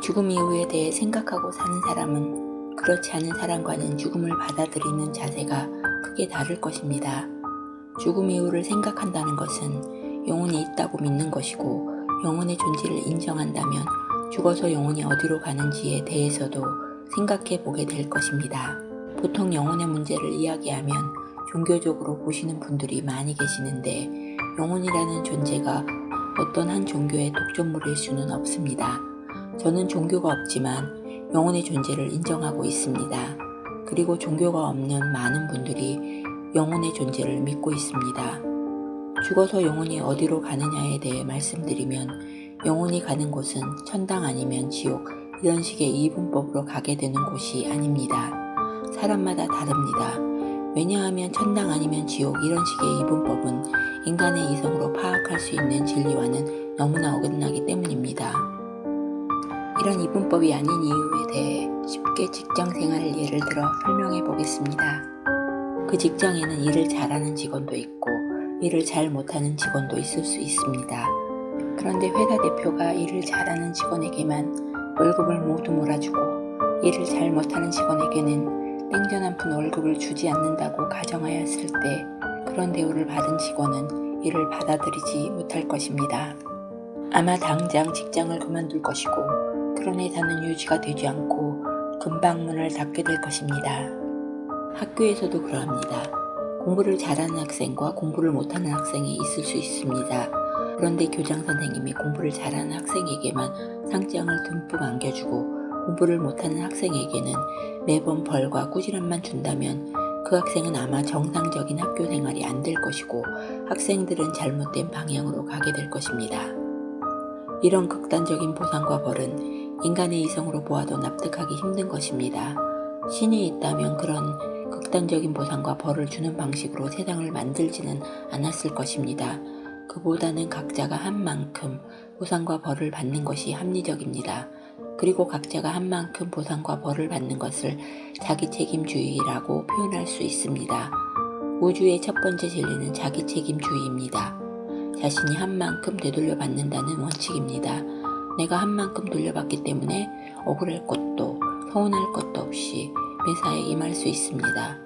죽음 이후에 대해 생각하고 사는 사람은 그렇지 않은 사람과는 죽음을 받아들이는 자세가 크게 다를 것입니다. 죽음 이후를 생각한다는 것은 영혼이 있다고 믿는 것이고 영혼의 존재를 인정한다면 죽어서 영혼이 어디로 가는지에 대해서도 생각해 보게 될 것입니다. 보통 영혼의 문제를 이야기하면 종교적으로 보시는 분들이 많이 계시는데 영혼이라는 존재가 어떤 한 종교의 독점물일 수는 없습니다. 저는 종교가 없지만 영혼의 존재를 인정하고 있습니다. 그리고 종교가 없는 많은 분들이 영혼의 존재를 믿고 있습니다. 죽어서 영혼이 어디로 가느냐에 대해 말씀드리면 영혼이 가는 곳은 천당 아니면 지옥 이런 식의 이분법으로 가게 되는 곳이 아닙니다. 사람마다 다릅니다. 왜냐하면 천당 아니면 지옥 이런 식의 이분법은 인간의 이성으로 파악할 수 있는 진리와는 너무나 어긋나기 때문입니다. 이런 이분법이 아닌 이유에 대해 쉽게 직장생활을 예를 들어 설명해 보겠습니다. 그 직장에는 일을 잘하는 직원도 있고 일을 잘 못하는 직원도 있을 수 있습니다. 그런데 회사 대표가 일을 잘하는 직원에게만 월급을 모두 몰아주고 일을 잘 못하는 직원에게는 땡전 한 푼 월급을 주지 않는다고 가정하였을 때 그런 대우를 받은 직원은 이를 받아들이지 못할 것입니다. 아마 당장 직장을 그만둘 것이고 회사는 유지가 되지 않고 금방 문을 닫게 될 것입니다. 학교에서도 그러합니다. 공부를 잘하는 학생과 공부를 못하는 학생이 있을 수 있습니다. 그런데 교장 선생님이 공부를 잘하는 학생에게만 상장을 듬뿍 안겨주고 공부를 못하는 학생에게는 매번 벌과 꾸지람만 준다면 그 학생은 아마 정상적인 학교 생활이 안 될 것이고 학생들은 잘못된 방향으로 가게 될 것입니다. 이런 극단적인 보상과 벌은 인간의 이성으로 보아도 납득하기 힘든 것입니다. 신이 있다면 그런 극단적인 보상과 벌을 주는 방식으로 세상을 만들지는 않았을 것입니다. 그보다는 각자가 한 만큼 보상과 벌을 받는 것이 합리적입니다. 그리고 각자가 한 만큼 보상과 벌을 받는 것을 자기 책임주의라고 표현할 수 있습니다. 우주의 첫 번째 진리는 자기 책임주의입니다. 자신이 한 만큼 되돌려 받는다는 원칙입니다. 내가 한 만큼 돌려받기 때문에 억울할 것도 서운할 것도 없이 매사에 임할 수 있습니다.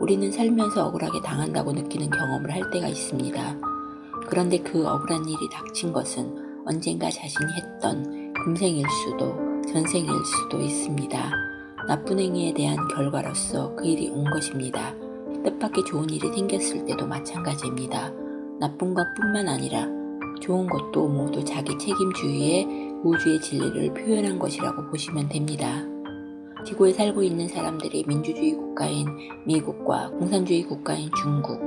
우리는 살면서 억울하게 당한다고 느끼는 경험을 할 때가 있습니다. 그런데 그 억울한 일이 닥친 것은 언젠가 자신이 했던 금생일 수도 전생일 수도 있습니다. 나쁜 행위에 대한 결과로서 그 일이 온 것입니다. 뜻밖의 좋은 일이 생겼을 때도 마찬가지입니다. 나쁜 것뿐만 아니라 좋은 것도 모두 자기 책임주의의 우주의 진리를 표현한 것이라고 보시면 됩니다. 지구에 살고 있는 사람들이 민주주의 국가인 미국과 공산주의 국가인 중국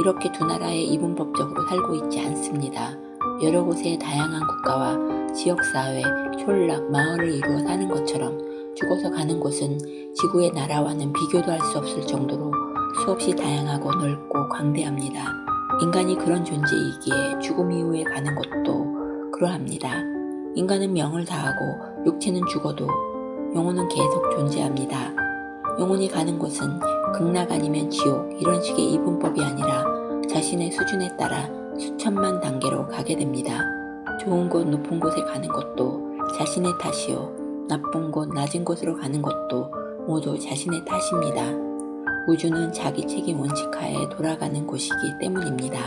이렇게 두 나라의 이분법적으로 살고 있지 않습니다. 여러 곳의 다양한 국가와 지역사회, 촌락, 마을을 이루어 사는 것처럼 죽어서 가는 곳은 지구의 나라와는 비교도 할 수 없을 정도로 수없이 다양하고 넓고 광대합니다. 인간이 그런 존재이기에 죽음 이후에 가는 곳도 그러합니다. 인간은 명을 다하고 육체는 죽어도 영혼은 계속 존재합니다. 영혼이 가는 곳은 극락 아니면 지옥 이런 식의 이분법이 아니라 자신의 수준에 따라 수천만 단계로 가게 됩니다. 좋은 곳 높은 곳에 가는 것도 자신의 탓이요 나쁜 곳 낮은 곳으로 가는 것도 모두 자신의 탓입니다. 우주는 자기 책임 원칙하에 돌아가는 곳이기 때문입니다.